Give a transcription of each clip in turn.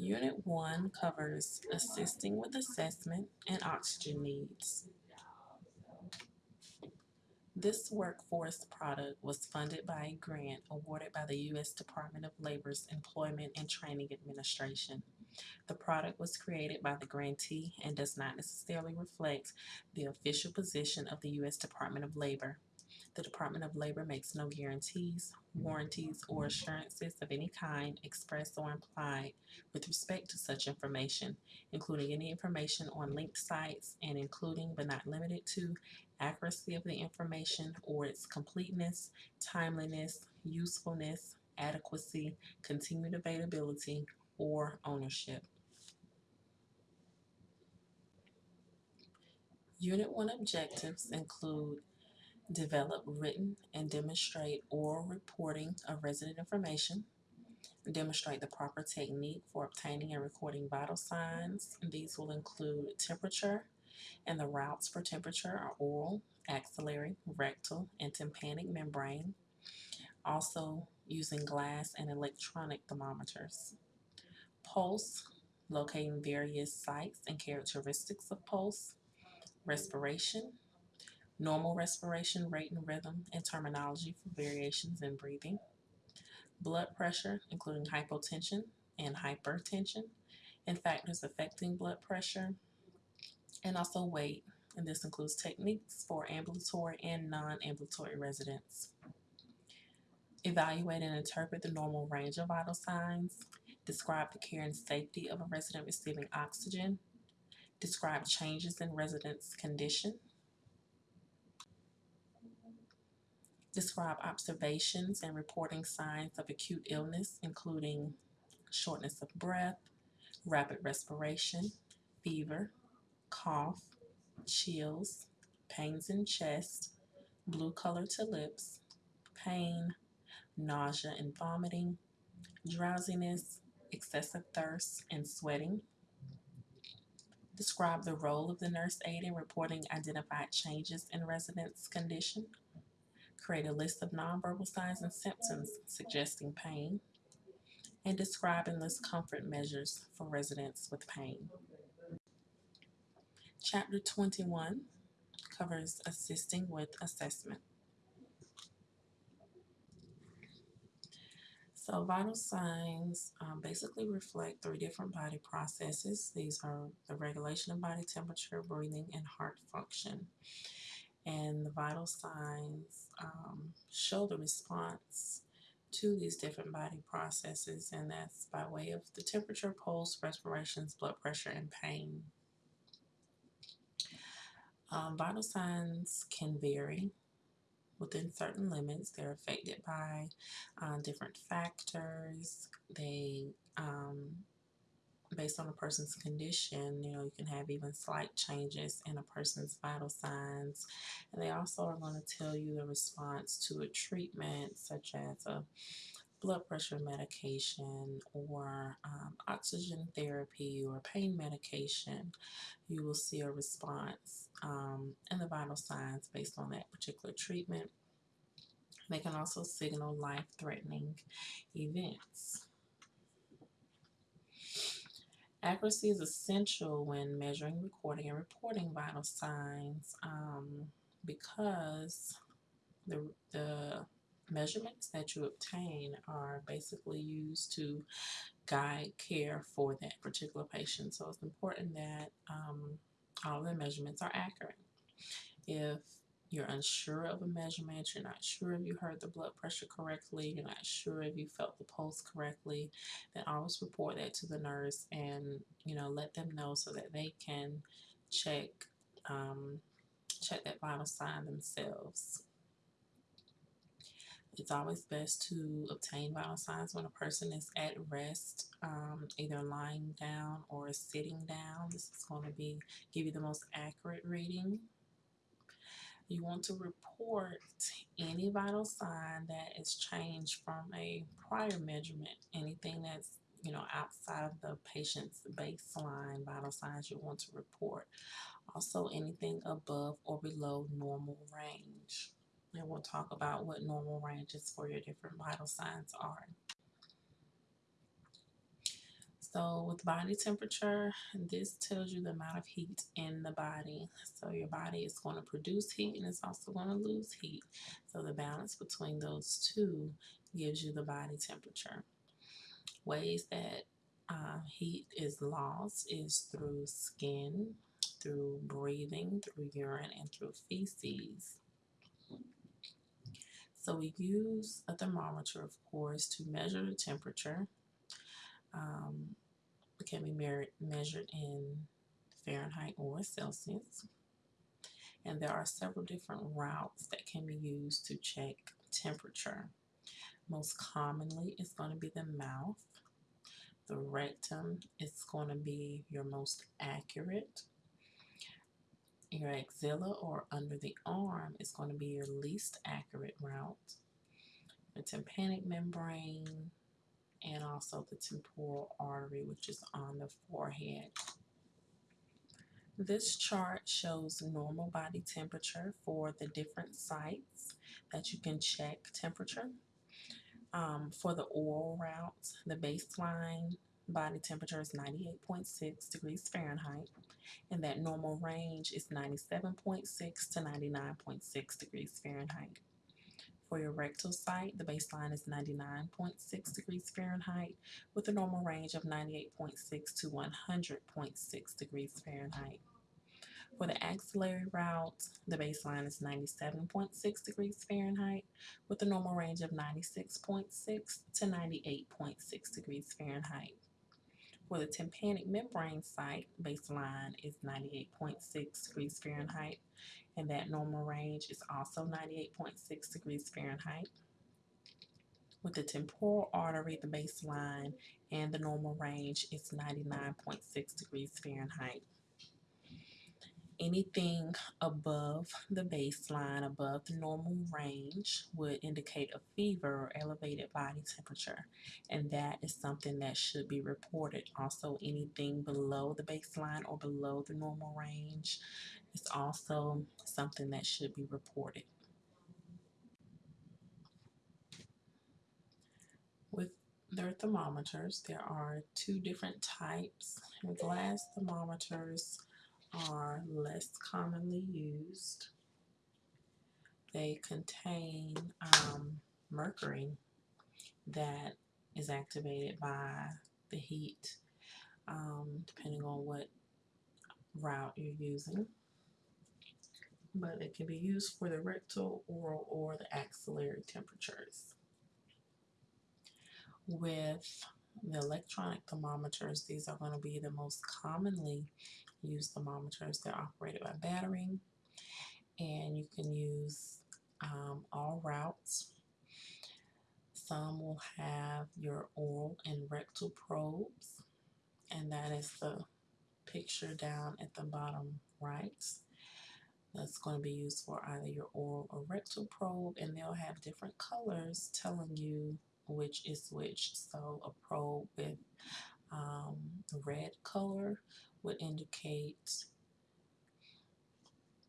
Unit 1 covers assisting with assessment and oxygen needs. This workforce product was funded by a grant awarded by the U.S. Department of Labor's Employment and Training Administration. The product was created by the grantee and does not necessarily reflect the official position of the U.S. Department of Labor. The Department of Labor makes no guarantees, warranties, or assurances of any kind, express or implied, with respect to such information, including any information on linked sites and including but not limited to accuracy of the information or its completeness, timeliness, usefulness, adequacy, continued availability, or ownership. Unit 1 objectives include develop written and demonstrate oral reporting of resident information, demonstrate the proper technique for obtaining and recording vital signs. These will include temperature, and the routes for temperature are oral, axillary, rectal, and tympanic membrane. Also using glass and electronic thermometers. Pulse, locating various sites and characteristics of pulse. Respiration, normal respiration rate and rhythm and terminology for variations in breathing. Blood pressure, including hypotension and hypertension, and factors affecting blood pressure, and also weight, and this includes techniques for ambulatory and non-ambulatory residents. Evaluate and interpret the normal range of vital signs. Describe the care and safety of a resident receiving oxygen. Describe changes in residents' condition. Describe observations and reporting signs of acute illness, including shortness of breath, rapid respiration, fever, cough, chills, pains in chest, blue color to lips, pain, nausea and vomiting, drowsiness, excessive thirst, and sweating. Describe the role of the nurse aide in reporting identified changes in residents' condition. Create a list of nonverbal signs and symptoms suggesting pain. And describe and list comfort measures for residents with pain. Chapter 21 covers assisting with assessment. So vital signs um, basically reflect three different body processes. These are the regulation of body temperature, breathing, and heart function. And the vital signs um, show the response to these different body processes, and that's by way of the temperature, pulse, respirations, blood pressure, and pain. Um, vital signs can vary within certain limits. They're affected by uh, different factors. They, um, based on a person's condition, you know, you can have even slight changes in a person's vital signs. And they also are going to tell you the response to a treatment, such as a blood pressure medication or um, oxygen therapy or pain medication, you will see a response um, in the vital signs based on that particular treatment. They can also signal life-threatening events. Accuracy is essential when measuring, recording, and reporting vital signs um, because the, the measurements that you obtain are basically used to guide care for that particular patient. So it's important that um, all the measurements are accurate. If you're unsure of a measurement, you're not sure if you heard the blood pressure correctly, you're not sure if you felt the pulse correctly, then always report that to the nurse and you know let them know so that they can check um, check that vital sign themselves. It's always best to obtain vital signs when a person is at rest, um, either lying down or sitting down. This is going to be give you the most accurate reading. You want to report any vital sign that is changed from a prior measurement. Anything that's you know outside of the patient's baseline vital signs you want to report. Also anything above or below normal range and we'll talk about what normal ranges for your different vital signs are. So with body temperature, this tells you the amount of heat in the body. So your body is going to produce heat and it's also going to lose heat. So the balance between those two gives you the body temperature. Ways that uh, heat is lost is through skin, through breathing, through urine, and through feces. So we use a thermometer, of course, to measure the temperature. Um, can be measured in Fahrenheit or Celsius. And there are several different routes that can be used to check temperature. Most commonly, it's going to be the mouth. The rectum is going to be your most accurate. Your axilla or under the arm is going to be your least accurate route. The tympanic membrane and also the temporal artery, which is on the forehead. This chart shows normal body temperature for the different sites that you can check temperature. Um, for the oral route, the baseline body temperature is 98.6 degrees Fahrenheit, and that normal range is 97.6 to 99.6 degrees Fahrenheit. For your rectal site, the baseline is 99.6 degrees Fahrenheit with a normal range of 98.6 to 100.6 degrees Fahrenheit. For the axillary route, the baseline is 97.6 degrees Fahrenheit with a normal range of 96.6 to 98.6 degrees Fahrenheit. For the tympanic membrane site, baseline is 98.6 degrees Fahrenheit, and that normal range is also 98.6 degrees Fahrenheit. With the temporal artery, the baseline and the normal range is 99.6 degrees Fahrenheit anything above the baseline, above the normal range, would indicate a fever or elevated body temperature. And that is something that should be reported. Also, anything below the baseline or below the normal range is also something that should be reported. With their thermometers, there are two different types. Glass thermometers are less commonly used. They contain um, mercury that is activated by the heat, um, depending on what route you're using. But it can be used for the rectal, oral, or the axillary temperatures. With the electronic thermometers, these are going to be the most commonly used thermometers. They're operated by battery and you can use um, all routes. Some will have your oral and rectal probes and that is the picture down at the bottom right. That's going to be used for either your oral or rectal probe and they'll have different colors telling you which is which. So a probe with um, red color would indicate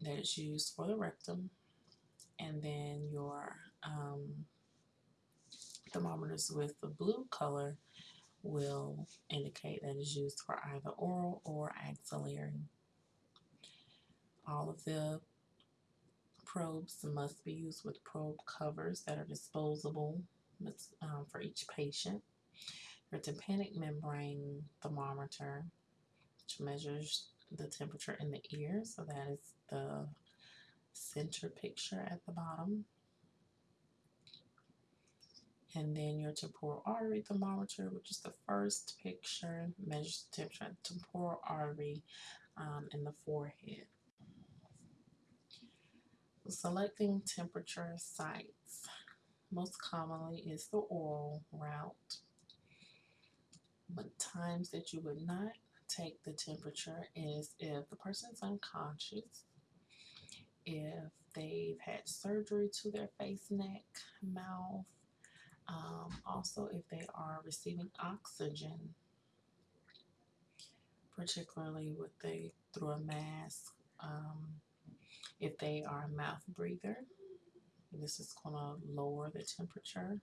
that it's used for the rectum and then your um, thermometers with the blue color will indicate that it's used for either oral or axillary. All of the probes must be used with probe covers that are disposable um, for each patient. Your tympanic membrane thermometer which measures the temperature in the ear. So that is the center picture at the bottom. And then your temporal artery thermometer, which is the first picture, measures the temperature at the temporal artery um, in the forehead. Selecting temperature sites most commonly is the oral route, but times that you would not take the temperature is if the person's unconscious, if they've had surgery to their face, neck, mouth, um, also if they are receiving oxygen, particularly with they through a mask, um, if they are a mouth breather, this is going to lower the temperature,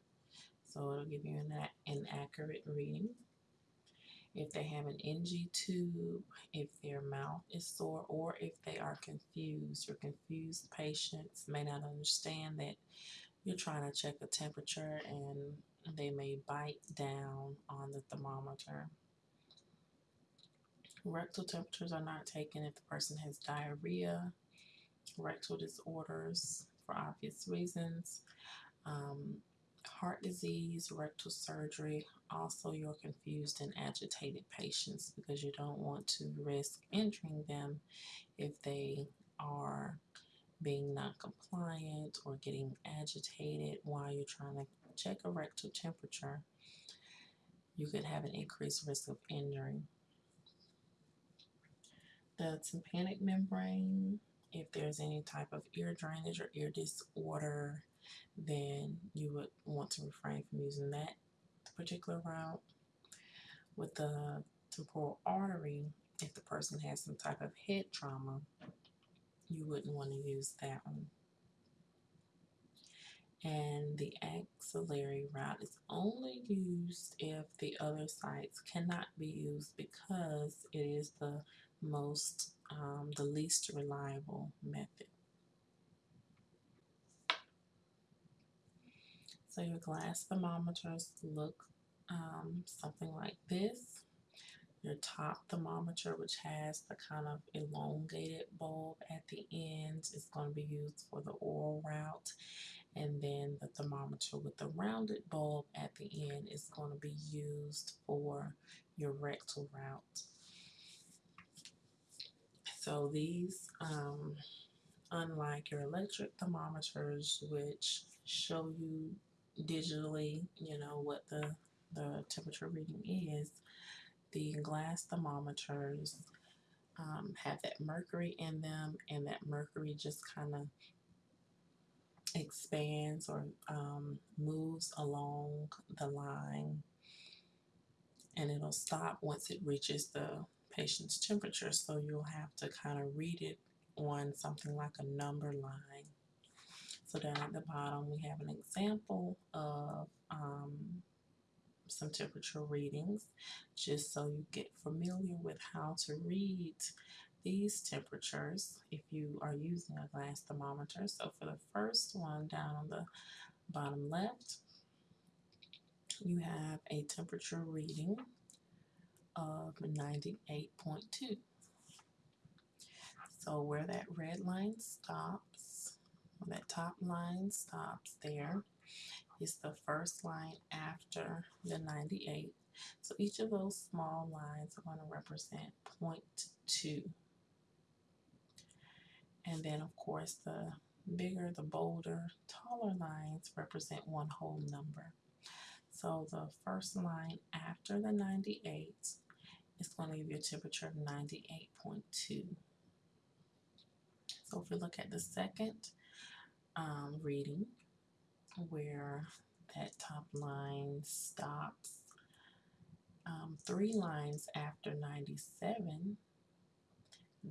so it'll give you an, an accurate reading. if they have an NG tube, if their mouth is sore, or if they are confused. Your confused patients may not understand that you're trying to check the temperature and they may bite down on the thermometer. Rectal temperatures are not taken if the person has diarrhea, rectal disorders for obvious reasons, um, heart disease, rectal surgery, also your confused and agitated patients because you don't want to risk injuring them if they are being non-compliant or getting agitated while you're trying to check a rectal temperature. You could have an increased risk of injury. The tympanic membrane, if there's any type of ear drainage or ear disorder, then you would want to refrain from using that particular route. With the temporal artery, if the person has some type of head trauma, you wouldn't want to use that one. And the axillary route is only used if the other sites cannot be used because it is the most, um, the least reliable method. So your glass thermometers look um, something like this. Your top thermometer, which has the kind of elongated bulb at the end, is going to be used for the oral route. And then the thermometer with the rounded bulb at the end is going to be used for your rectal route. So these, um, unlike your electric thermometers, which show you digitally, you know, what the, the temperature reading is, the glass thermometers um, have that mercury in them, and that mercury just kind of expands or um, moves along the line, and it'll stop once it reaches the patient's temperature. So you'll have to kind of read it on something like a number line. So down at the bottom, we have an example of um, some temperature readings, just so you get familiar with how to read these temperatures if you are using a glass thermometer. So for the first one down on the bottom left, you have a temperature reading of 98.2. So where that red line stops, that top line stops there is the first line after the 98. So each of those small lines are going to represent 0.2. And then of course the bigger, the bolder, taller lines represent one whole number. So the first line after the 98 is going to give you a temperature of 98.2. So if we look at the second um, reading, where that top line stops, um, three lines after 97,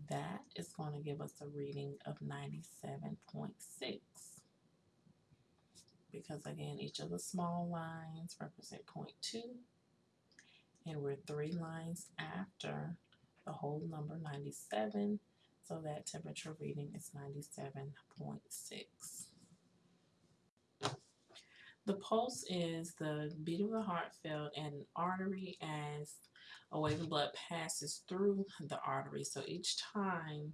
that is going to give us a reading of 97.6 because again each of the small lines represent 0.2 and we're three lines after the whole number 97 so that temperature reading is 97.6 the pulse is the beat of the heart felt and an artery as a wave of blood passes through the artery. So each time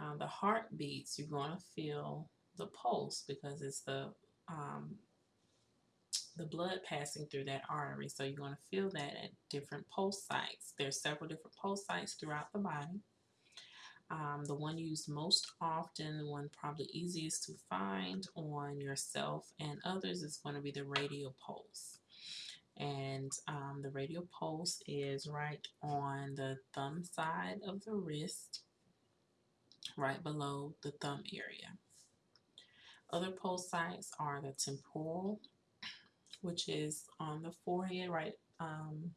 uh, the heart beats, you're going to feel the pulse because it's the um, the blood passing through that artery. So you're going to feel that at different pulse sites. There's several different pulse sites throughout the body. Um, the one used most often, the one probably easiest to find on yourself and others is going to be the radial pulse. And um, the radial pulse is right on the thumb side of the wrist, right below the thumb area. Other pulse sites are the temporal, which is on the forehead, right um,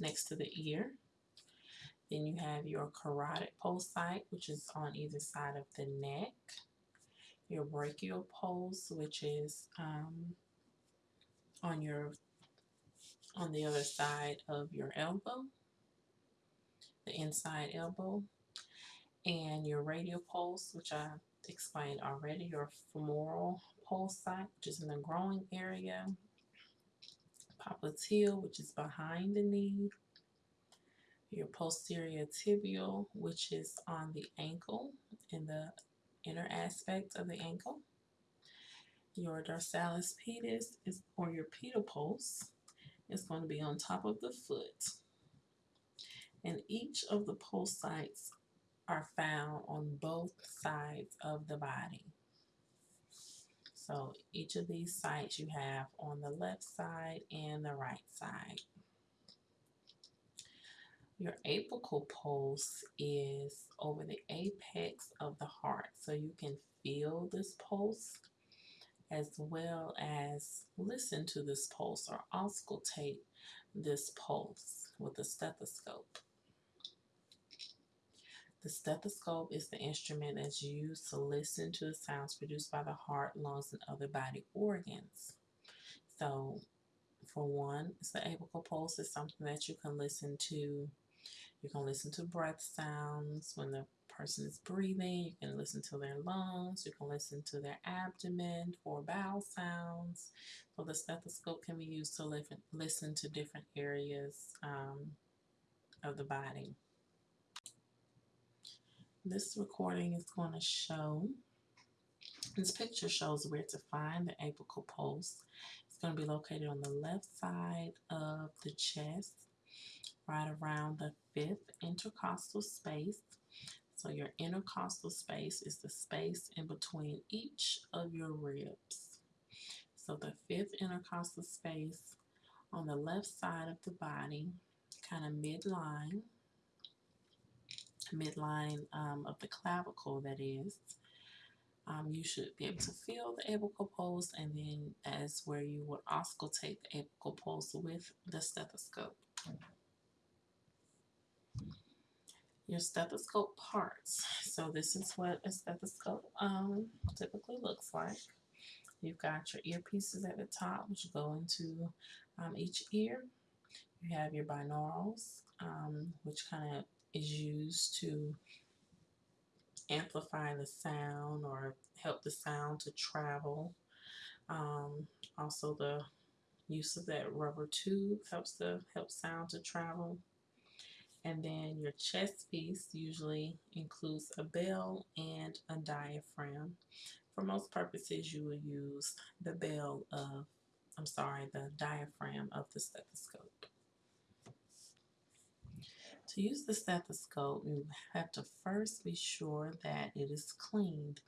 next to the ear. Then you have your carotid pulse site, which is on either side of the neck. Your brachial pulse, which is um, on your on the other side of your elbow, the inside elbow, and your radial pulse, which I explained already, your femoral pulse site, which is in the growing area, popliteal, which is behind the knee, your posterior tibial, which is on the ankle in the inner aspect of the ankle. Your dorsalis pedis is or your pedal pulse is going to be on top of the foot. And each of the pulse sites are found on both sides of the body. So each of these sites you have on the left side and the right side. Your apical pulse is over the apex of the heart. So you can feel this pulse as well as listen to this pulse or auscultate this pulse with a stethoscope. The stethoscope is the instrument that's used to listen to the sounds produced by the heart, lungs, and other body organs. So, for one, it's the apical pulse is something that you can listen to you can listen to breath sounds when the person is breathing. You can listen to their lungs. You can listen to their abdomen for bowel sounds. So the stethoscope can be used to listen to different areas um, of the body. This recording is going to show, this picture shows where to find the apical pulse. It's going to be located on the left side of the chest right around the fifth intercostal space. So your intercostal space is the space in between each of your ribs. So the fifth intercostal space on the left side of the body, kind of midline, midline um, of the clavicle that is. Um, you should be able to feel the apical pulse and then as where you would auscultate the apical pulse with the stethoscope your stethoscope parts. So this is what a stethoscope um, typically looks like. You've got your earpieces at the top, which go into um, each ear. You have your binaurals, um, which kind of is used to amplify the sound or help the sound to travel. Um, also, the use of that rubber tube helps the help sound to travel. And then your chest piece usually includes a bell and a diaphragm. For most purposes, you will use the bell of, I'm sorry, the diaphragm of the stethoscope. To use the stethoscope, you have to first be sure that it is cleaned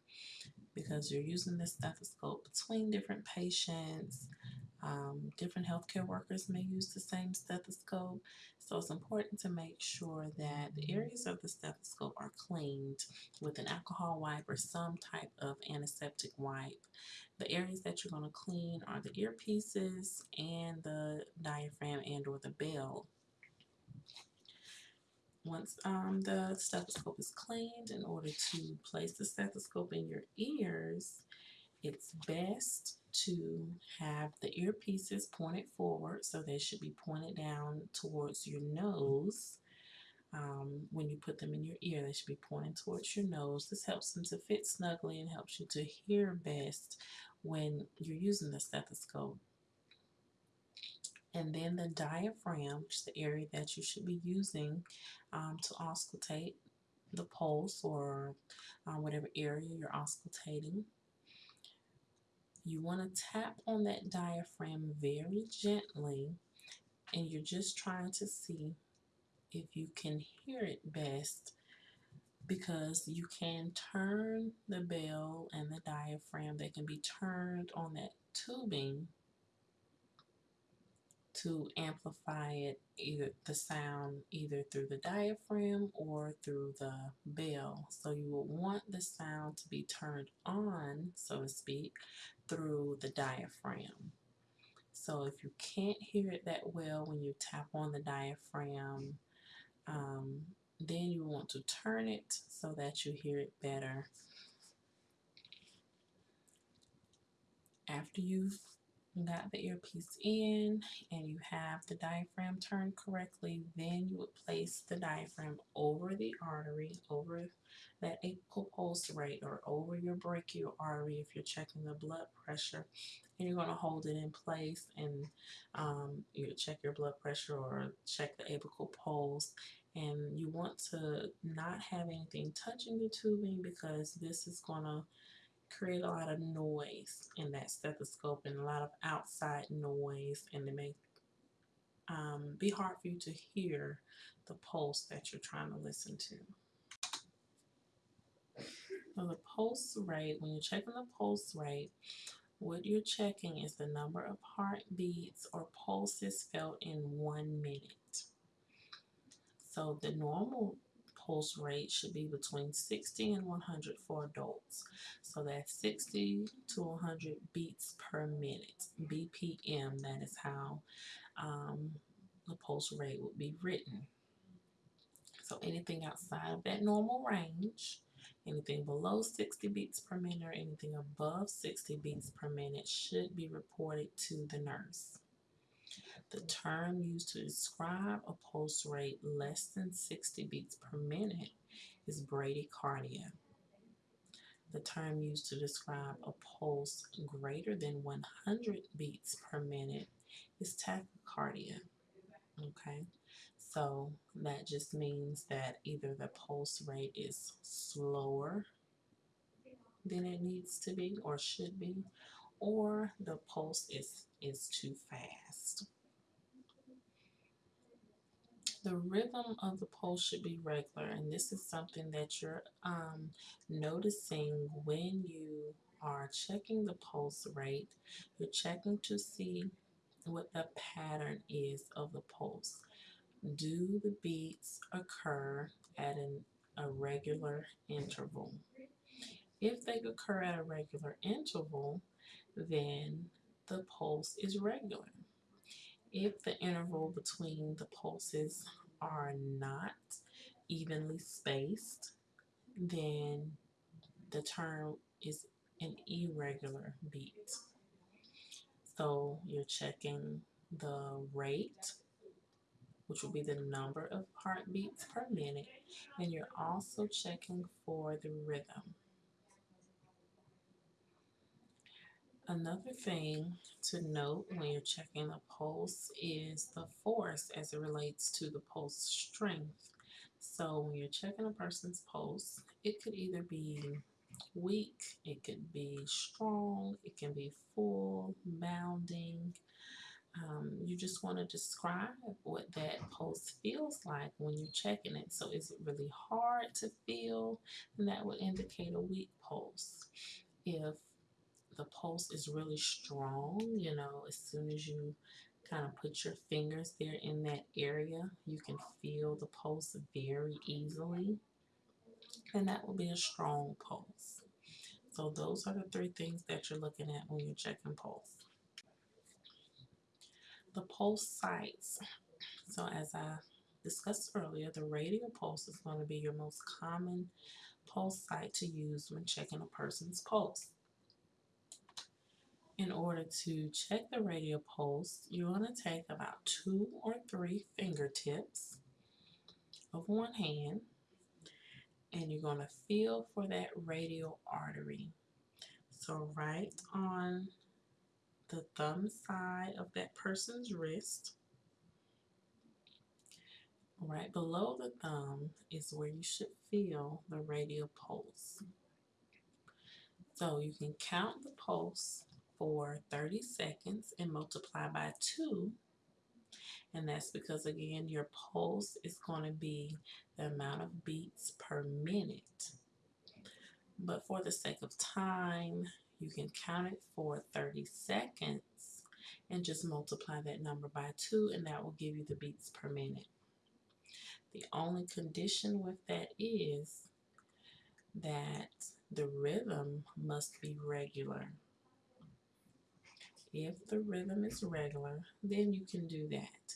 because you're using the stethoscope between different patients. Um, different healthcare workers may use the same stethoscope. So it's important to make sure that the areas of the stethoscope are cleaned with an alcohol wipe or some type of antiseptic wipe. The areas that you're going to clean are the earpieces and the diaphragm and or the bell. Once um, the stethoscope is cleaned, in order to place the stethoscope in your ears, it's best to have the earpieces pointed forward, so they should be pointed down towards your nose. Um, when you put them in your ear, they should be pointing towards your nose. This helps them to fit snugly and helps you to hear best when you're using the stethoscope. And then the diaphragm, which is the area that you should be using um, to auscultate the pulse or uh, whatever area you're auscultating. You want to tap on that diaphragm very gently and you're just trying to see if you can hear it best because you can turn the bell and the diaphragm. They can be turned on that tubing to amplify it either the sound either through the diaphragm or through the bell. So you will want the sound to be turned on, so to speak, through the diaphragm. So if you can't hear it that well when you tap on the diaphragm, um, then you want to turn it so that you hear it better. After you've got the earpiece in and you have the diaphragm turned correctly, then you would place the diaphragm over the artery, over that apical pulse rate or over your brachial artery if you're checking the blood pressure. And you're going to hold it in place and um, you check your blood pressure or check the apical pulse. And you want to not have anything touching the tubing because this is going to create a lot of noise in that stethoscope and a lot of outside noise and it may um, be hard for you to hear the pulse that you're trying to listen to. So the pulse rate, when you're checking the pulse rate, what you're checking is the number of heartbeats or pulses felt in one minute. So the normal pulse rate should be between 60 and 100 for adults. So that's 60 to 100 beats per minute, BPM. That is how um, the pulse rate would be written. So anything outside of that normal range, anything below 60 beats per minute or anything above 60 beats per minute should be reported to the nurse. The term used to describe a pulse rate less than 60 beats per minute is bradycardia. The term used to describe a pulse greater than 100 beats per minute is tachycardia. Okay, so that just means that either the pulse rate is slower than it needs to be or should be, or the pulse is, is too fast. The rhythm of the pulse should be regular, and this is something that you're um, noticing when you are checking the pulse rate. You're checking to see what the pattern is of the pulse. Do the beats occur at an, a regular interval? If they occur at a regular interval, then the pulse is regular. If the interval between the pulses are not evenly spaced, then the term is an irregular beat. So you're checking the rate, which will be the number of heartbeats per minute, and you're also checking for the rhythm. Another thing to note when you're checking the pulse is the force as it relates to the pulse strength. So when you're checking a person's pulse, it could either be weak, it could be strong, it can be full, bounding. Um, you just want to describe what that pulse feels like when you're checking it. So is it really hard to feel? And that would indicate a weak pulse. If the pulse is really strong, you know, as soon as you kind of put your fingers there in that area, you can feel the pulse very easily. And that will be a strong pulse. So those are the three things that you're looking at when you're checking pulse. The pulse sites. So as I discussed earlier, the radial pulse is going to be your most common pulse site to use when checking a person's pulse in order to check the radial pulse, you want to take about two or three fingertips of one hand and you're going to feel for that radial artery. So right on the thumb side of that person's wrist, right below the thumb is where you should feel the radial pulse. So you can count the pulse for 30 seconds and multiply by 2. And that's because, again, your pulse is going to be the amount of beats per minute. But for the sake of time, you can count it for 30 seconds and just multiply that number by 2, and that will give you the beats per minute. The only condition with that is that the rhythm must be regular. If the rhythm is regular, then you can do that.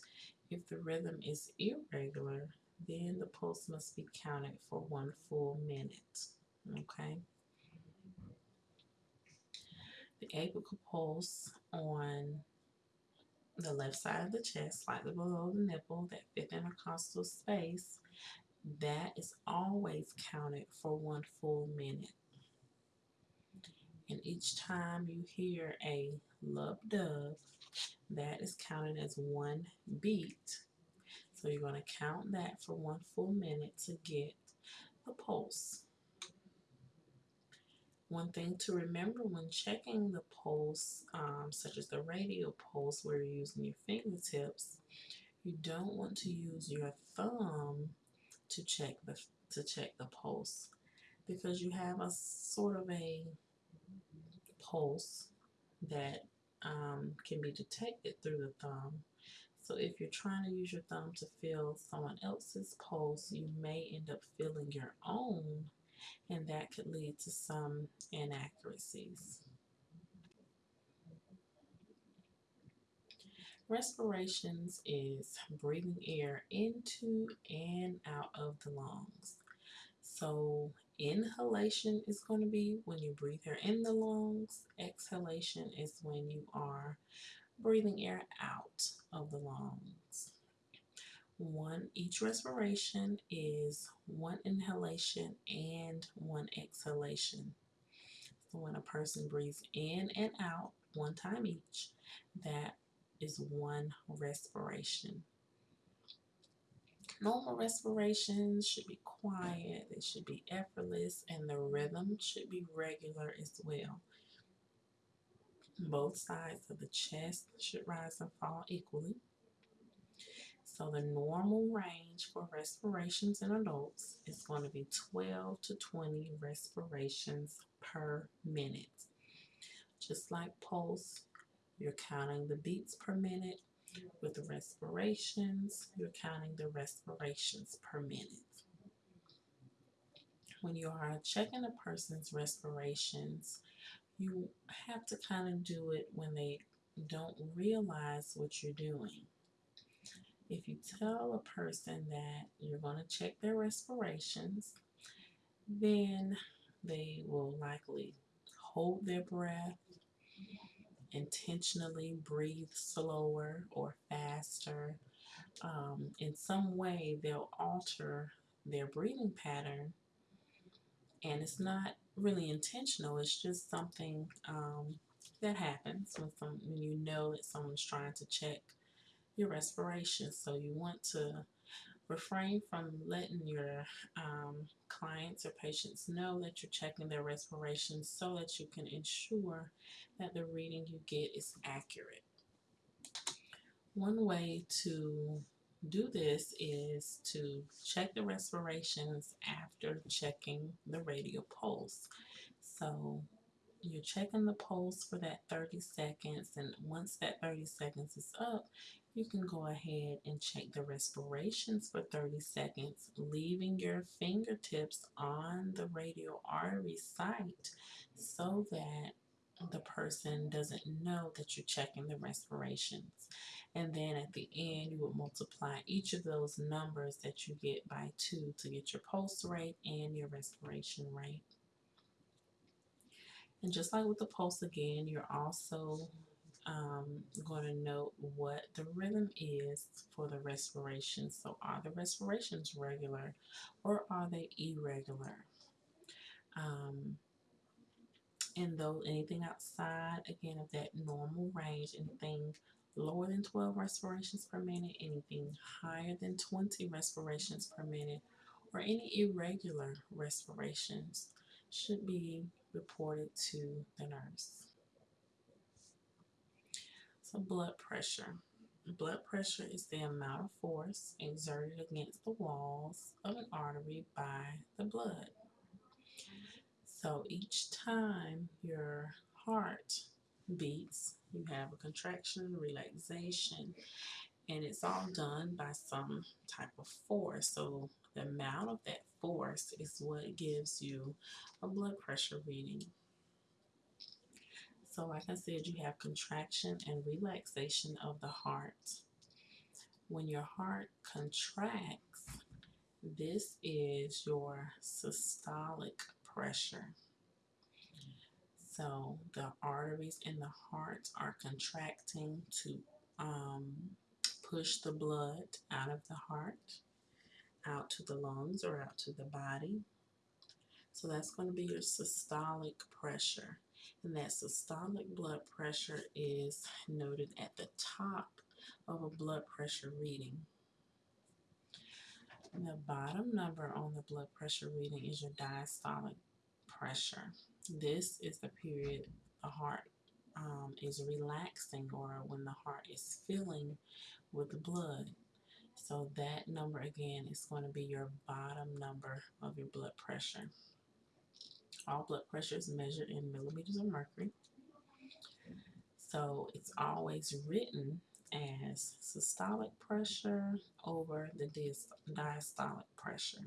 If the rhythm is irregular, then the pulse must be counted for one full minute. Okay? The apical pulse on the left side of the chest, slightly below the nipple, that fifth intercostal space, that is always counted for one full minute. And each time you hear a lub dub, that is counted as one beat. So you're going to count that for one full minute to get the pulse. One thing to remember when checking the pulse, um, such as the radial pulse where you're using your fingertips, you don't want to use your thumb to check the to check the pulse because you have a sort of a pulse that um, can be detected through the thumb. So if you're trying to use your thumb to feel someone else's pulse, you may end up feeling your own, and that could lead to some inaccuracies. Respirations is breathing air into and out of the lungs. So inhalation is going to be when you breathe air in the lungs. Exhalation is when you are breathing air out of the lungs. One each respiration is one inhalation and one exhalation. So when a person breathes in and out one time each, that is one respiration. Normal respirations should be quiet, they should be effortless, and the rhythm should be regular as well. Both sides of the chest should rise and fall equally. So the normal range for respirations in adults is going to be 12 to 20 respirations per minute. Just like pulse, you're counting the beats per minute. With the respirations, you're counting the respirations per minute. When you are checking a person's respirations, you have to kind of do it when they don't realize what you're doing. If you tell a person that you're going to check their respirations, then they will likely hold their breath intentionally breathe slower or faster. Um, in some way, they'll alter their breathing pattern, and it's not really intentional. It's just something um, that happens when, some, when you know that someone's trying to check your respiration. So you want to refrain from letting your um, clients or patients know that you're checking their respiration so that you can ensure that the reading you get is accurate. One way to do this is to check the respirations after checking the radial pulse. So you're checking the pulse for that 30 seconds and once that 30 seconds is up, you can go ahead and check the respirations for 30 seconds, leaving your fingertips on the radial artery site so that the person doesn't know that you're checking the respirations. And then at the end, you would multiply each of those numbers that you get by two to get your pulse rate and your respiration rate. And just like with the pulse again, you're also um, going to note what the rhythm is for the respiration. So are the respirations regular or are they irregular? Um, and though anything outside, again, of that normal range, anything lower than 12 respirations per minute, anything higher than 20 respirations per minute, or any irregular respirations should be reported to the nurse. Blood pressure. Blood pressure is the amount of force exerted against the walls of an artery by the blood. So each time your heart beats, you have a contraction, relaxation, and it's all done by some type of force. So the amount of that force is what gives you a blood pressure reading. So like I said, you have contraction and relaxation of the heart. When your heart contracts, this is your systolic pressure. So the arteries in the heart are contracting to um, push the blood out of the heart, out to the lungs or out to the body. So that's going to be your systolic pressure. And that systolic blood pressure is noted at the top of a blood pressure reading. The bottom number on the blood pressure reading is your diastolic pressure. This is the period the heart um, is relaxing or when the heart is filling with the blood. So that number again is going to be your bottom number of your blood pressure. All blood pressure is measured in millimeters of mercury. So it's always written as systolic pressure over the diastolic pressure.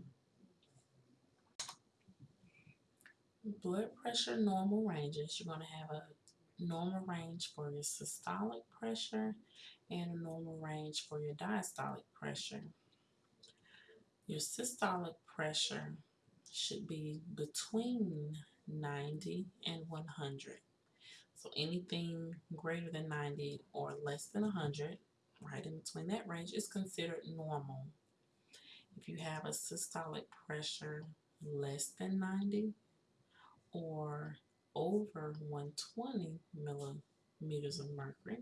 Blood pressure normal ranges. You're going to have a normal range for your systolic pressure and a normal range for your diastolic pressure. Your systolic pressure should be between 90 and 100. So anything greater than 90 or less than 100, right in between that range, is considered normal. If you have a systolic pressure less than 90 or over 120 millimeters of mercury,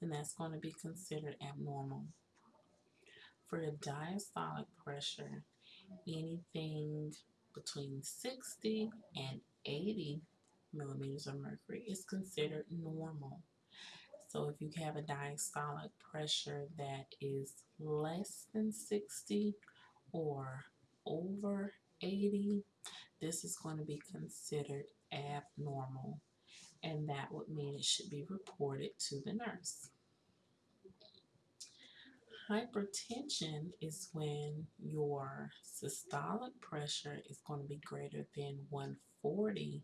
then that's going to be considered abnormal. For your diastolic pressure, anything between 60 and 80 millimeters of mercury is considered normal. So if you have a diastolic pressure that is less than 60 or over 80, this is going to be considered abnormal and that would mean it should be reported to the nurse. Hypertension is when your systolic pressure is going to be greater than 140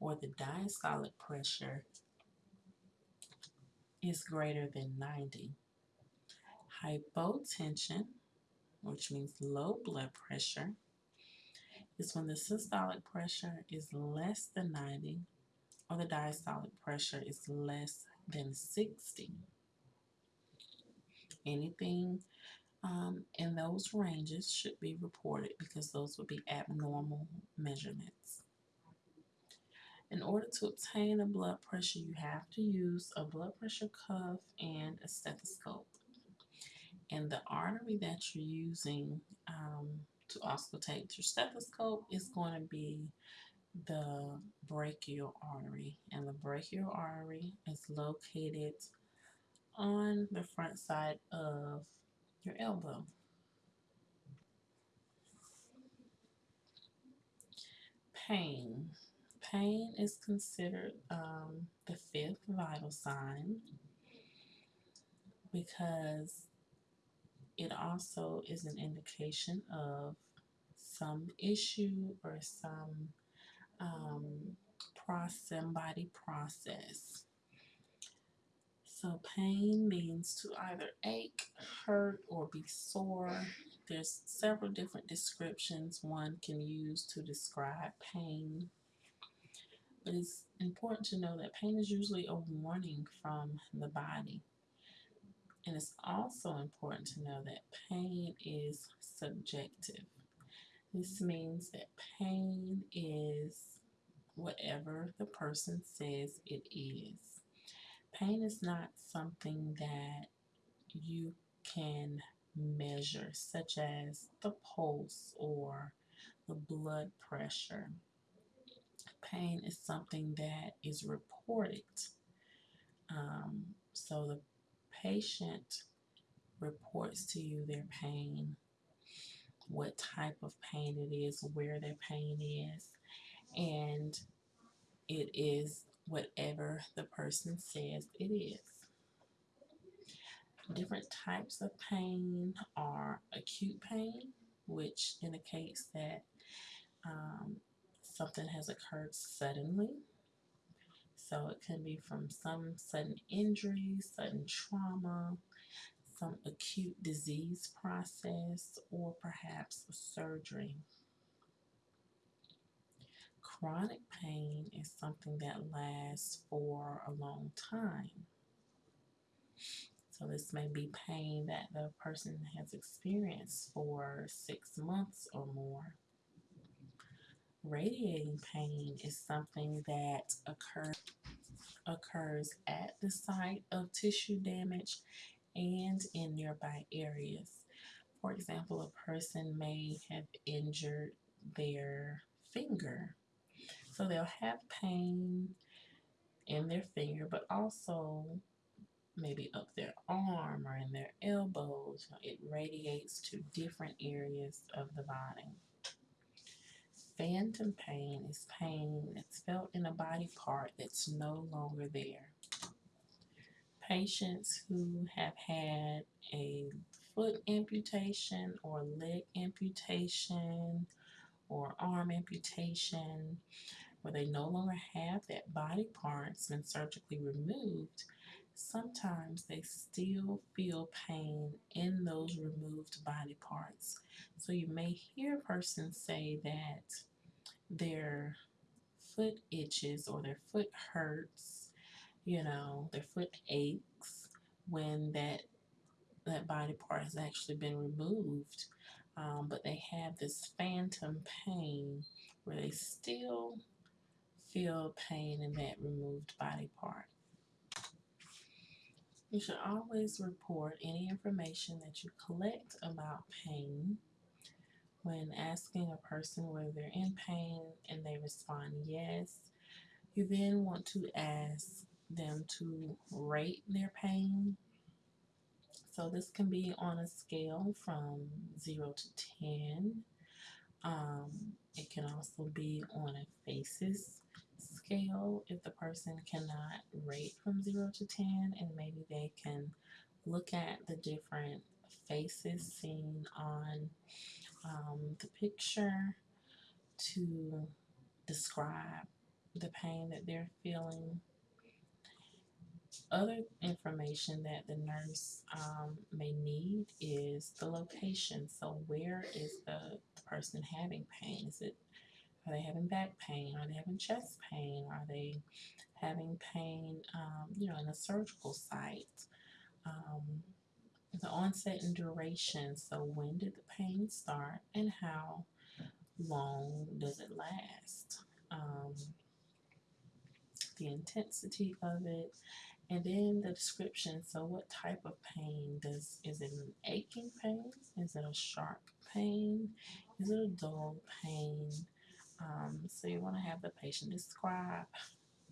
or the diastolic pressure is greater than 90. Hypotension, which means low blood pressure, is when the systolic pressure is less than 90 or the diastolic pressure is less than 60. Anything um, in those ranges should be reported because those would be abnormal measurements. In order to obtain a blood pressure, you have to use a blood pressure cuff and a stethoscope. And the artery that you're using um, to auscultate your stethoscope is going to be the brachial artery. And the brachial artery is located on the front side of your elbow. Pain. Pain is considered um, the fifth vital sign because it also is an indication of some issue or some um, process, body process. So pain means to either ache, hurt, or be sore. There's several different descriptions one can use to describe pain. But it's important to know that pain is usually a warning from the body. And it's also important to know that pain is subjective. This means that pain is whatever the person says it is. Pain is not something that you can measure, such as the pulse or the blood pressure pain is something that is reported. Um, so the patient reports to you their pain, what type of pain it is, where their pain is, and it is whatever the person says it is. Different types of pain are acute pain, which indicates that um, something has occurred suddenly. So it can be from some sudden injury, sudden trauma, some acute disease process, or perhaps surgery. Chronic pain is something that lasts for a long time. So this may be pain that the person has experienced for six months or more. Radiating pain is something that occurs occurs at the site of tissue damage and in nearby areas. For example, a person may have injured their finger. So they'll have pain in their finger, but also maybe up their arm or in their elbows. It radiates to different areas of the body. Phantom pain is pain that's felt in a body part that's no longer there. Patients who have had a foot amputation or leg amputation or arm amputation where they no longer have that body part's been surgically removed, sometimes they still feel pain in those removed body parts. So you may hear a person say that their foot itches or their foot hurts, you know, their foot aches when that that body part has actually been removed. Um, but they have this phantom pain where they still feel pain in that removed body part. You should always report any information that you collect about pain when asking a person whether they're in pain and they respond yes. You then want to ask them to rate their pain. So this can be on a scale from 0 to 10. Um, it can also be on a faces scale if the person cannot rate from 0 to 10 and maybe they can look at the different faces seen on um, the picture to describe the pain that they're feeling. Other information that the nurse um, may need is the location. So, where is the, the person having pain? Is it are they having back pain? Are they having chest pain? Are they having pain, um, you know, in a surgical site? Um, the onset and duration. So, when did the pain start and how long does it last? Um, the intensity of it, and then the description. So, what type of pain does is it an aching pain? Is it a sharp pain? Is it a dull pain? Um, so, you want to have the patient describe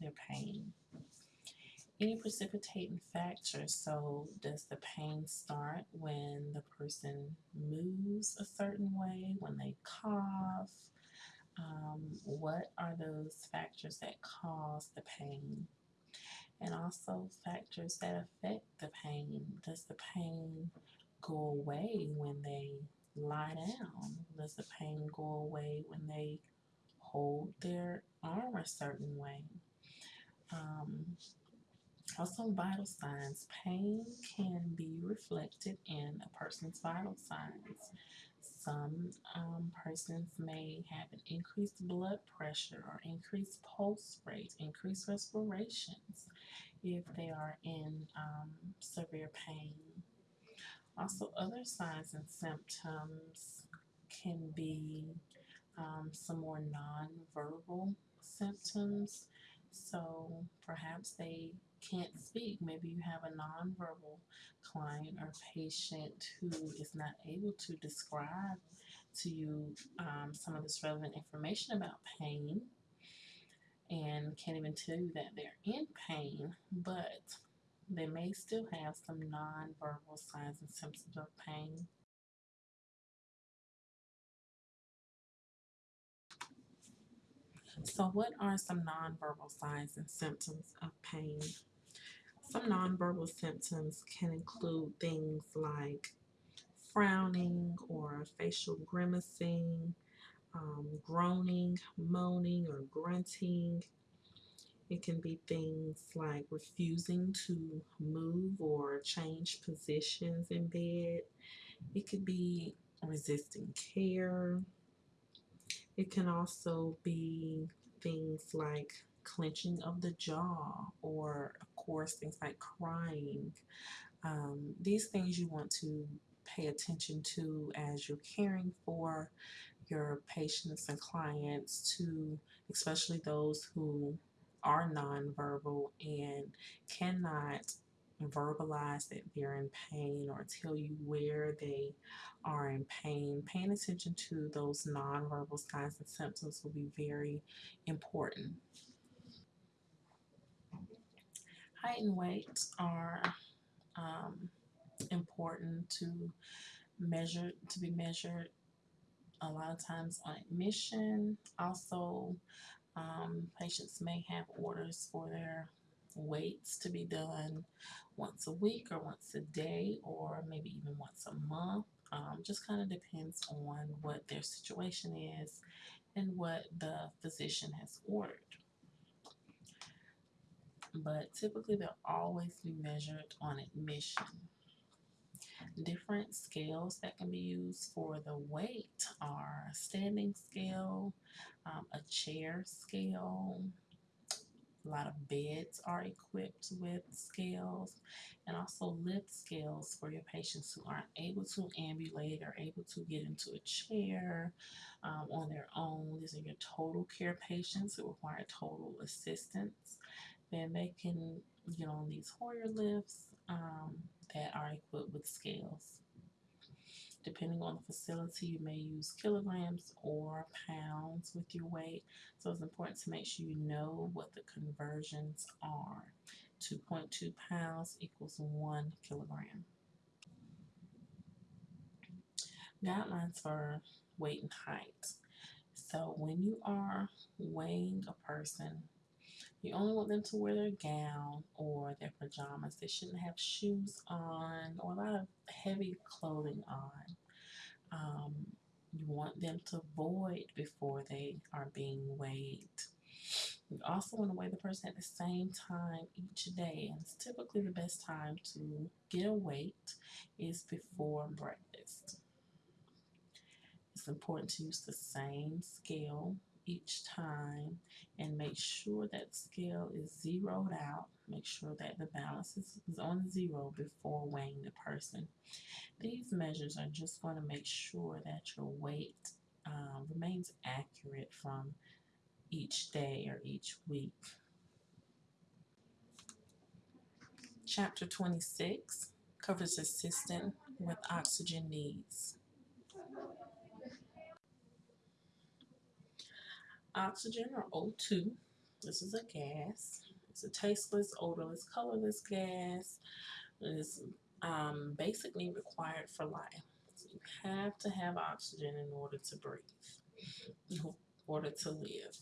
their pain any precipitating factors. So, does the pain start when the person moves a certain way, when they cough? Um, what are those factors that cause the pain? And also factors that affect the pain. Does the pain go away when they lie down? Does the pain go away when they hold their arm a certain way? Um, also, vital signs. Pain can be reflected in a person's vital signs. Some um, persons may have an increased blood pressure or increased pulse rate, increased respirations if they are in um, severe pain. Also, other signs and symptoms can be um, some more non-verbal symptoms. So perhaps they can't speak. Maybe you have a nonverbal client or patient who is not able to describe to you um, some of this relevant information about pain and can't even tell you that they're in pain, but they may still have some nonverbal signs and symptoms of pain. So, what are some nonverbal signs and symptoms of pain? Some nonverbal symptoms can include things like frowning or facial grimacing, um, groaning, moaning, or grunting. It can be things like refusing to move or change positions in bed. It could be resisting care. It can also be things like clenching of the jaw, or of course, things like crying. Um, these things you want to pay attention to as you're caring for your patients and clients, to especially those who are nonverbal and cannot verbalize that they're in pain or tell you where they are in pain, paying attention to those nonverbal signs and symptoms will be very important. Height and weight are um, important to measure to be measured a lot of times on admission. Also, um, patients may have orders for their weights to be done once a week or once a day or maybe even once a month. Um, just kind of depends on what their situation is and what the physician has ordered. But typically, they'll always be measured on admission. Different scales that can be used for the weight are a standing scale, um, a chair scale, a lot of beds are equipped with scales and also lift scales for your patients who aren't able to ambulate or able to get into a chair um, on their own. These are your total care patients who require total assistance. Then they can get on these Hoyer lifts um, that are equipped with scales. Depending on the facility, you may use kilograms or pounds with your weight. So it's important to make sure you know what the conversions are. 2.2 pounds equals 1 kilogram. Guidelines for weight and height. So when you are weighing a person, you only want them to wear their gown or their pajamas. They shouldn't have shoes on or a lot of heavy clothing on. Um, you want them to void before they are being weighed. You also want to weigh the person at the same time each day. And it's typically the best time to get a weight is before breakfast. It's important to use the same scale each time and make sure that scale is zeroed out. Make sure that the balance is, on zero before weighing the person. These measures are just going to make sure that your weight um, remains accurate from each day or each week. Chapter 26 covers assistant with oxygen needs. Oxygen or O2, this is a gas. It's a tasteless, odorless, colorless gas. It is um, basically required for life. So you have to have oxygen in order to breathe, in order to live.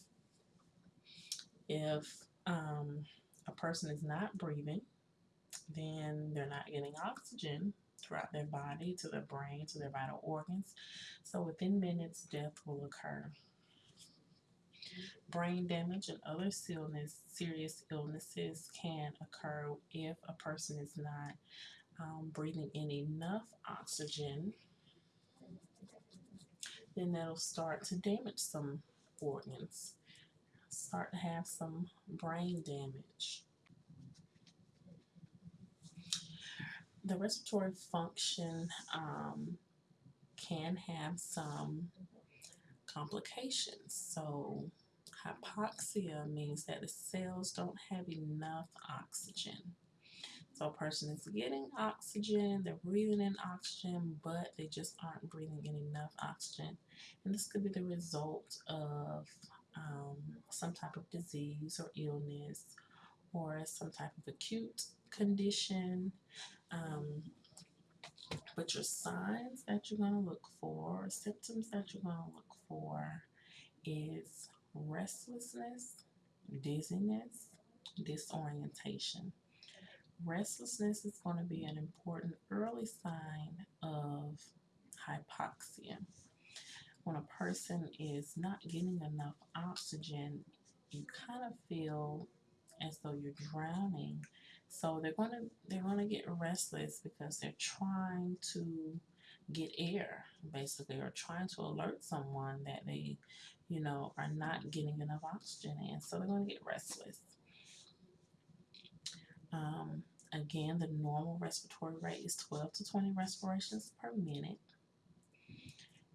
If um, a person is not breathing, then they're not getting oxygen throughout their body, to their brain, to their vital organs. So within minutes, death will occur brain damage and other serious illnesses can occur if a person is not um, breathing in enough oxygen. Then that'll start to damage some organs, start to have some brain damage. The respiratory function um, can have some complications. So hypoxia means that the cells don't have enough oxygen. So a person is getting oxygen, they're breathing in oxygen, but they just aren't breathing in enough oxygen. And this could be the result of um, some type of disease or illness or some type of acute condition. Um, but your signs that you're going to look for, symptoms that you're going to look for is restlessness, dizziness, disorientation. Restlessness is going to be an important early sign of hypoxia. When a person is not getting enough oxygen, you kind of feel as though you're drowning. So they're going to they're going to get restless because they're trying to get air, basically, or trying to alert someone that they, you know, are not getting enough oxygen in. So they're going to get restless. Um, again, the normal respiratory rate is 12 to 20 respirations per minute.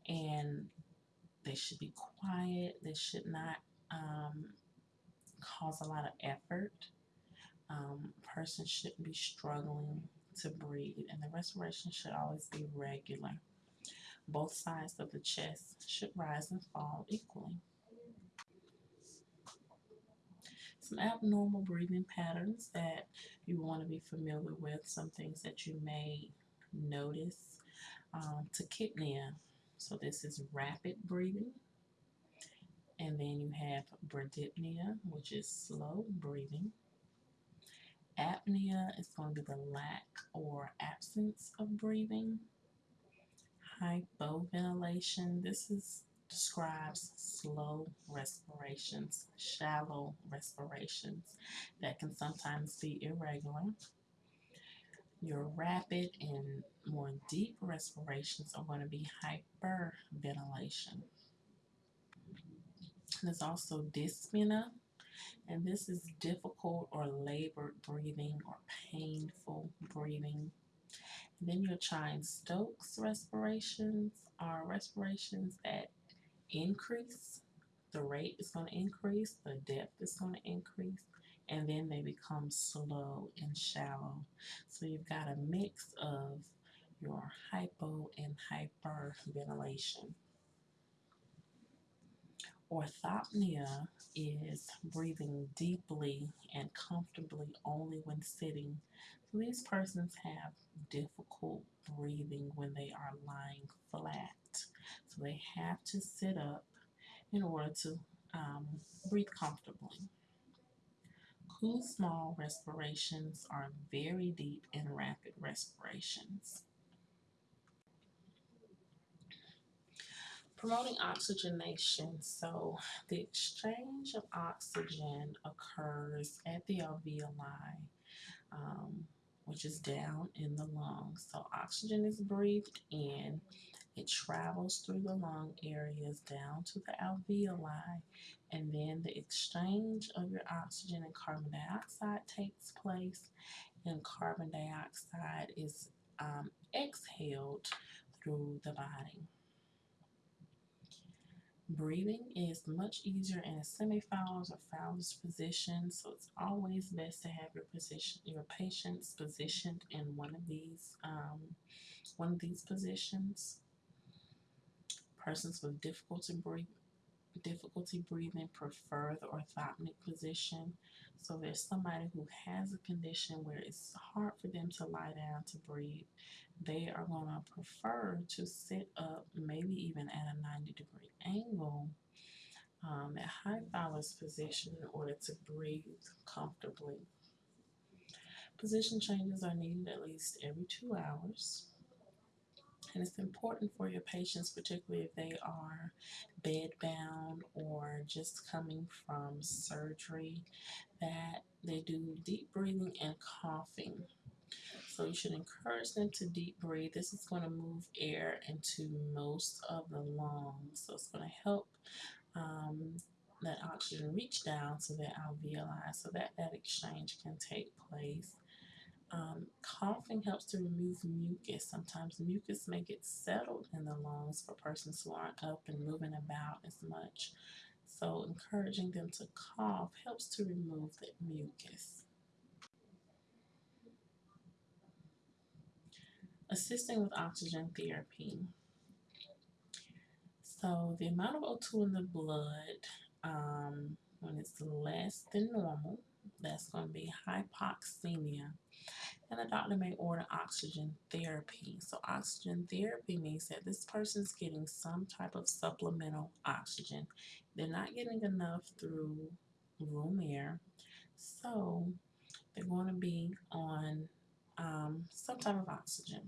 And they should be quiet. They should not um, cause a lot of effort. Um, person shouldn't be struggling to breathe, and the respiration should always be regular. Both sides of the chest should rise and fall equally. Some abnormal breathing patterns that you want to be familiar with, some things that you may notice. Um, tachypnea, so this is rapid breathing. And then you have bradypnea, which is slow breathing. Apnea is going to be the lack or absence of breathing. Hypoventilation, this is describes slow respirations, shallow respirations that can sometimes be irregular. Your rapid and more deep respirations are going to be hyperventilation. There's also dyspnea, and this is difficult or labored breathing or painful breathing. And then your Cheyne-Stokes respirations are respirations that increase. The rate is going to increase, the depth is going to increase, and then they become slow and shallow. So you've got a mix of your hypo and hyperventilation. Orthopnea is breathing deeply and comfortably only when sitting. So these persons have difficult breathing when they are lying flat. So they have to sit up in order to um, breathe comfortably. Kussmaul respirations are very deep and rapid respirations. Promoting oxygenation. So the exchange of oxygen occurs at the alveoli, um, which is down in the lungs. So oxygen is breathed in it travels through the lung areas down to the alveoli, and then the exchange of your oxygen and carbon dioxide takes place, and carbon dioxide is um, exhaled through the body. Breathing is much easier in a semi-Fowler's or Fowler's position, so it's always best to have your position, your patients positioned in one of these, um, one of these positions. Persons with difficulty breathing difficulty breathing prefer the orthopneic position. So there's somebody who has a condition where it's hard for them to lie down to breathe. They are going to prefer to sit up, maybe even at a 90 degree angle um, at high Fowler's position in order to breathe comfortably. Position changes are needed at least every two hours. And it's important for your patients, particularly if they are bedbound or just coming from surgery, that they do deep breathing and coughing. So you should encourage them to deep breathe. This is going to move air into most of the lungs. So it's going to help um, that oxygen reach down to the alveoli so that that exchange can take place. Um, coughing helps to remove mucus. Sometimes mucus may get settled in the lungs for persons who aren't up and moving about as much. So encouraging them to cough helps to remove that mucus. Assisting with oxygen therapy. So the amount of O2 in the blood, um, when it's less than normal, that's going to be hypoxemia and the doctor may order oxygen therapy. So oxygen therapy means that this person's getting some type of supplemental oxygen. They're not getting enough through room air, so they're going to be on um, some type of oxygen.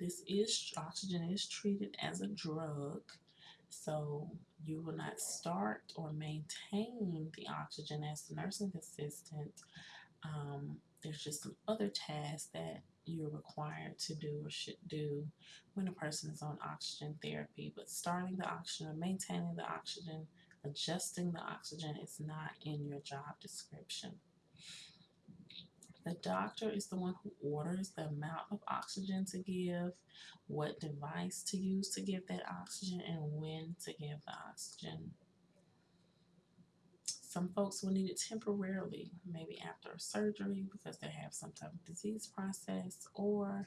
This is oxygen is treated as a drug, so you will not start or maintain the oxygen as the nursing assistant um, there's just some other tasks that you're required to do or should do when a person is on oxygen therapy. But starting the oxygen, or maintaining the oxygen, adjusting the oxygen is not in your job description. The doctor is the one who orders the amount of oxygen to give, what device to use to give that oxygen, and when to give the oxygen. Some folks will need it temporarily, maybe after a surgery because they have some type of disease process, or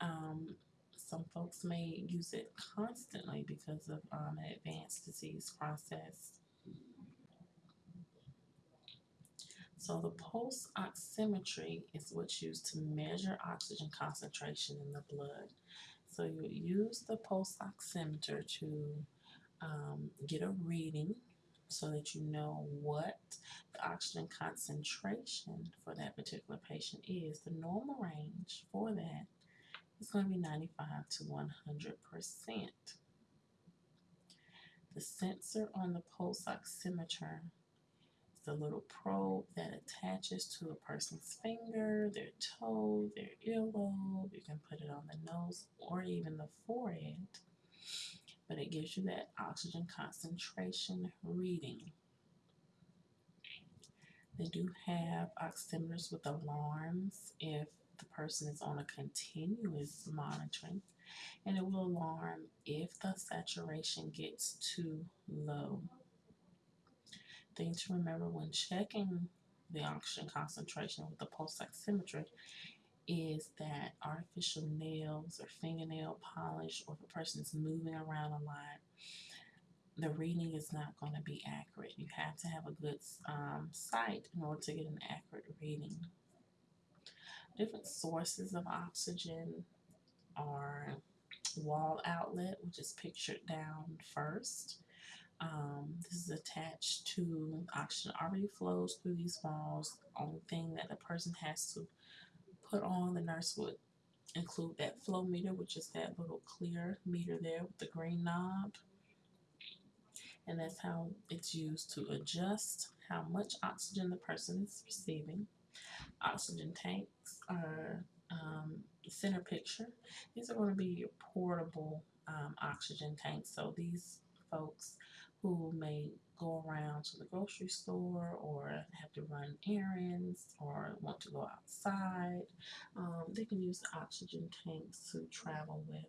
um, some folks may use it constantly because of um, an advanced disease process. So the pulse oximetry is what's used to measure oxygen concentration in the blood. So you use the pulse oximeter to um, get a reading so that you know what the oxygen concentration for that particular patient is. The normal range for that is going to be 95 to 100%. The sensor on the pulse oximeter the little probe that attaches to a person's finger, their toe, their earlobe. You can put it on the nose or even the forehead. But it gives you that oxygen concentration reading. They do have oximeters with alarms if the person is on a continuous monitoring, and it will alarm if the saturation gets too low thing to remember when checking the oxygen concentration with the pulse oximetry is that artificial nails or fingernail polish or if a person is moving around a lot, the reading is not going to be accurate. You have to have a good um, sight in order to get an accurate reading. Different sources of oxygen are wall outlet, which is pictured down first. Um, this is attached to oxygen already flows through these walls. Only thing that the person has to put on, the nurse would include that flow meter, which is that little clear meter there with the green knob. And that's how it's used to adjust how much oxygen the person is receiving. Oxygen tanks are um, center picture. These are going to be your portable um, oxygen tanks. So these folks who may go around to the grocery store or have to run errands or want to go outside, um, they can use the oxygen tanks to travel with.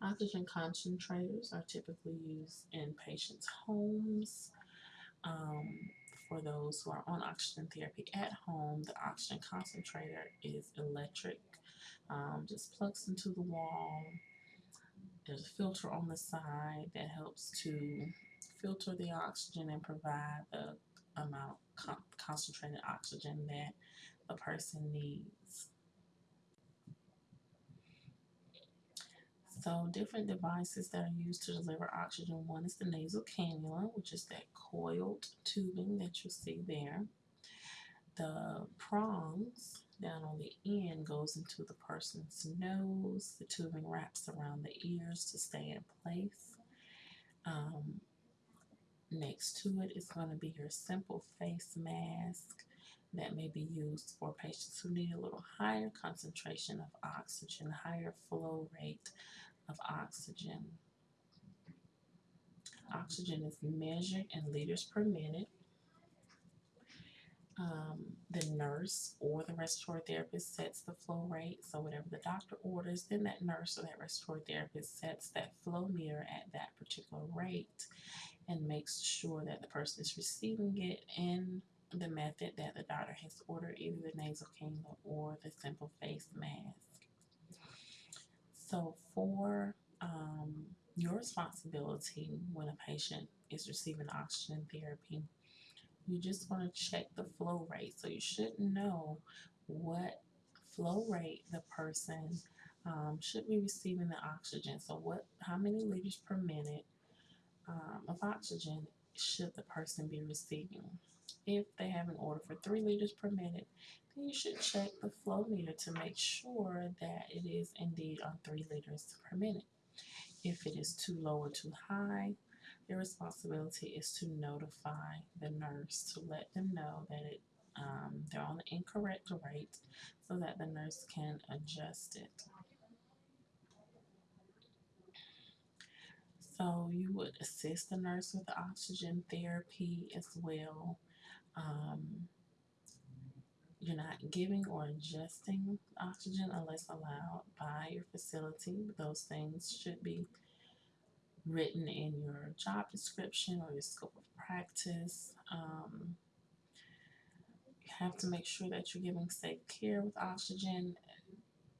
Oxygen concentrators are typically used in patients' homes. Um, for those who are on oxygen therapy at home, the oxygen concentrator is electric, um, just plugs into the wall there's a filter on the side that helps to filter the oxygen and provide the amount of concentrated oxygen that a person needs. So different devices that are used to deliver oxygen. One is the nasal cannula, which is that coiled tubing that you see there. The prongs down on the end goes into the person's nose. The tubing wraps around the ears to stay in place. Um, next to it is going to be your simple face mask that may be used for patients who need a little higher concentration of oxygen, higher flow rate of oxygen. Oxygen is measured in liters per minute um, the nurse or the respiratory therapist sets the flow rate. So whatever the doctor orders, then that nurse or that respiratory therapist sets that flow meter at that particular rate and makes sure that the person is receiving it in the method that the doctor has ordered, either the nasal cannula or the simple face mask. So for um, your responsibility when a patient is receiving oxygen therapy, you just want to check the flow rate. So you should know what flow rate the person um, should be receiving the oxygen. So what, how many liters per minute um, of oxygen should the person be receiving? If they have an order for three liters per minute, then you should check the flow meter to make sure that it is indeed on three liters per minute. If it is too low or too high, your responsibility is to notify the nurse to let them know that it um, they're on the incorrect rate so that the nurse can adjust it. So you would assist the nurse with the oxygen therapy as well. Um, you're not giving or adjusting oxygen unless allowed by your facility. Those things should be written in your job description or your scope of practice. Um, you have to make sure that you're giving safe care with oxygen.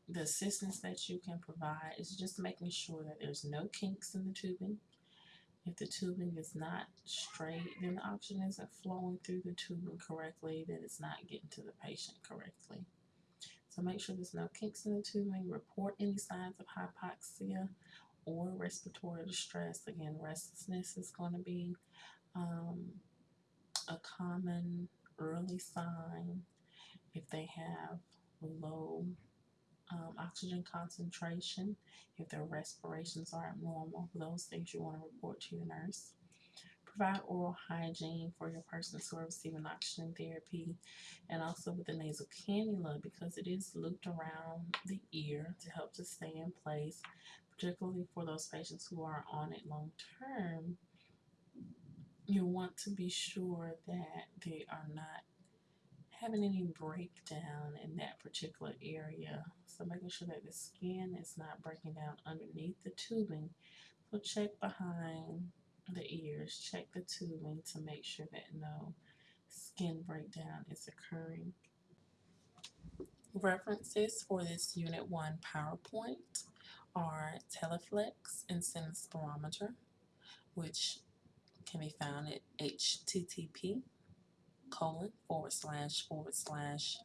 The assistance that you can provide is just making sure that there's no kinks in the tubing. If the tubing is not straight, then the oxygen isn't flowing through the tubing correctly, then it's not getting to the patient correctly. So make sure there's no kinks in the tubing. Report any signs of hypoxia or respiratory distress. Again, restlessness is going to be um, a common early sign if they have low um, oxygen concentration, if their respirations aren't normal, those things you want to report to your nurse. Provide oral hygiene for your persons who are receiving oxygen therapy and also with the nasal cannula because it is looped around the ear to help to stay in place, particularly for those patients who are on it long term. You want to be sure that they are not having any breakdown in that particular area. So making sure that the skin is not breaking down underneath the tubing. So check behind the ears, check the tubing to make sure that no skin breakdown is occurring. References for this Unit 1 PowerPoint are Teleflex Incentive Spirometer, which can be found at http colon forward slash forward slash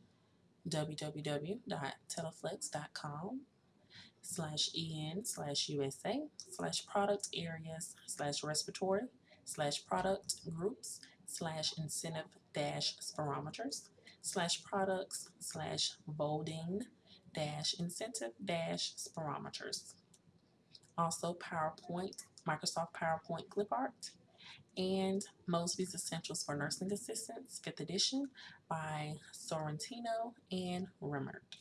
www.teleflex.com slash en slash usa slash product areas slash respiratory slash product groups slash incentive dash spirometers slash products slash voldyne dash incentive dash spirometers. Also PowerPoint, Microsoft PowerPoint clip art and Mosby's Essentials for Nursing Assistants, 5th edition by Sorrentino and Remmert.